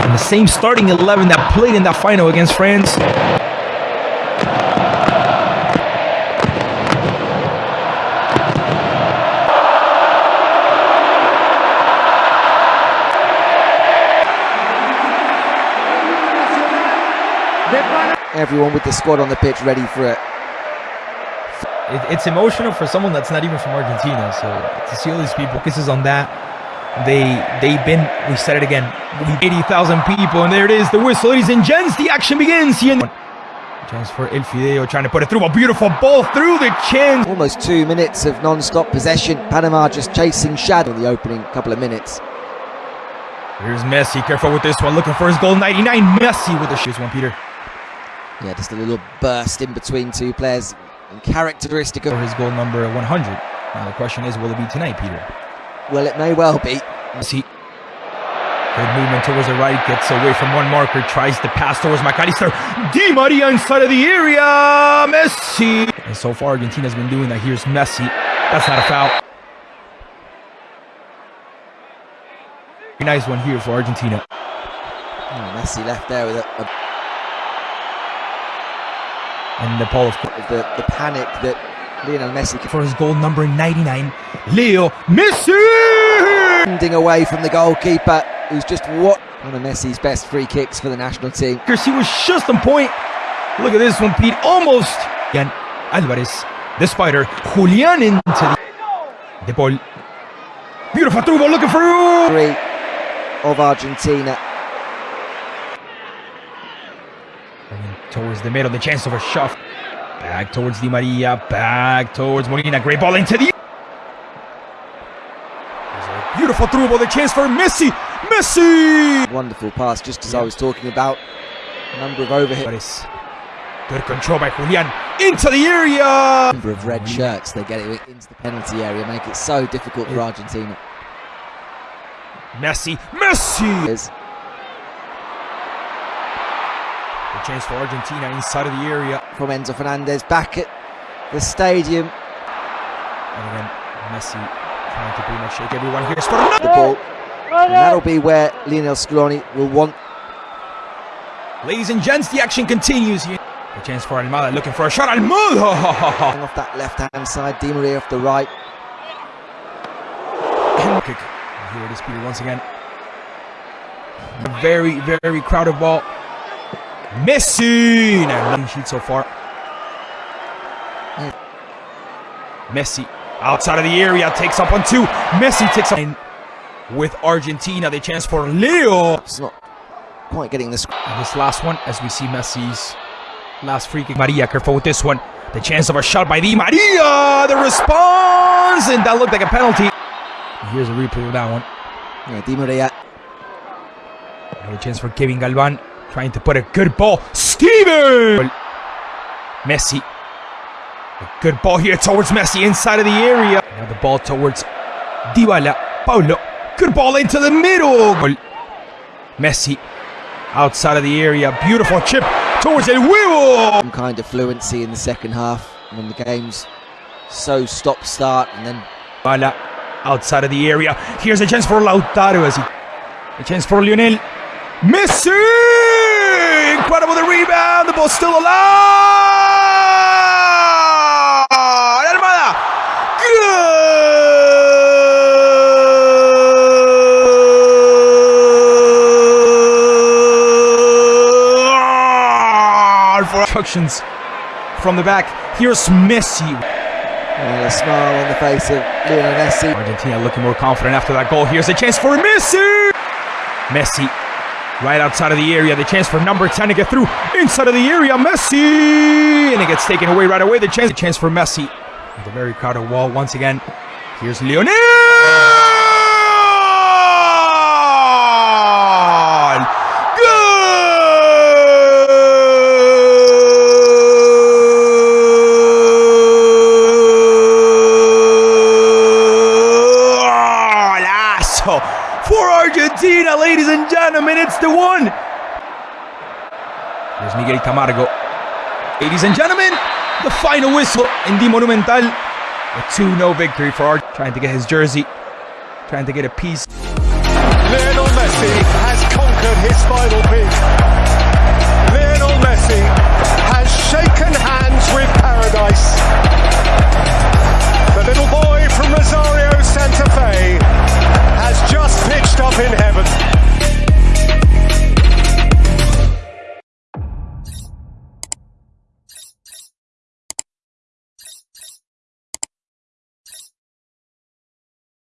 In the same starting 11 that played in that final against France. Everyone with the squad on the pitch ready for it. It, it's emotional for someone that's not even from Argentina. So to see all these people, focuses on that. They they've been. We said it again. Eighty thousand people, and there it is. The whistle, ladies and gents. The action begins. Here. Chance for El Fideo trying to put it through. A beautiful ball through the chin. Almost two minutes of non-stop possession. Panama just chasing shadow in the opening couple of minutes. Here's Messi. Careful with this one. Looking for his goal. 99. Messi with the shoes one, Peter. Yeah, just a little burst in between two players. And characteristic of his goal number 100. Now the question is, will it be tonight, Peter? Well, it may well be. Messi. Good movement towards the right, gets away from one marker, tries to pass towards Mac Allister. Di Maria inside of the area. Messi. And so far, Argentina's been doing that. Here's Messi. That's not a foul. Nice one here for Argentina. Oh, Messi left there with a, a and the ball of the, the panic that Lionel Messi for his goal number 99 Leo Messi Ending away from the goalkeeper who's just what one of Messi's best free kicks for the national team Because he was just on point look at this one Pete almost again Alvarez the spider Julian into the, ball beautiful through ball looking for three of Argentina towards the middle, the chance of a shot. Back towards Di Maria, back towards Molina. Great ball into the. Beautiful through ball, the chance for Messi. Messi! Wonderful pass, just as yeah. I was talking about. Number of overhits. Good control by Julian into the area. Number of red mm-hmm. shirts, they get it into the penalty area, make it so difficult for Argentina. Messi, Messi! chance for Argentina inside of the area. From Enzo Fernandez back at the stadium. And again, Messi trying to pretty much shake everyone here. The ball. And that'll be where Lionel Scaloni will want. Ladies and gents, the action continues here. A chance for Almada looking for a shot. Almada! off that left hand side, Di Maria off the right. Kick. Here it is, Peter, once again. A very, very crowded ball. Messi! Now, clean sheet so far. Messi outside of the area takes up on two. Messi takes up with Argentina. They chance for Leo. It's not quite getting this. And this last one, as we see Messi's last free kick. Maria, careful with this one. The chance of a shot by Di Maria. The response, and that looked like a penalty. Here's a replay of that one. Yeah, Di Maria. Another chance for Kevin Galvan. Trying to put a good ball. Steven! Messi. A good ball here towards Messi inside of the area. Now the ball towards Dybala. Paulo. Good ball into the middle. Messi outside of the area. Beautiful chip towards El Huevo. Some kind of fluency in the second half when the game's so stop start and then Bala outside of the area. Here's a chance for Lautaro as he a chance for Lionel Messi incredible the rebound. The ball's still alive. For instructions from the back. Here's Messi. And a smile on the face of Lionel Messi. Argentina looking more confident after that goal. Here's a chance for Messi. Messi right outside of the area. The chance for number 10 to get through inside of the area. Messi! And it gets taken away right away. The chance, the chance for Messi. The very crowded wall once again. Here's Lionel! Argentina, ladies and gentlemen. It's the one. There's Miguel Camargo. Ladies and gentlemen, the final whistle in the Monumental. A 2-0 victory for Argentina. Trying to get his jersey. Trying to get a piece. Lionel Messi. Has conquered his final peak. Lionel Messi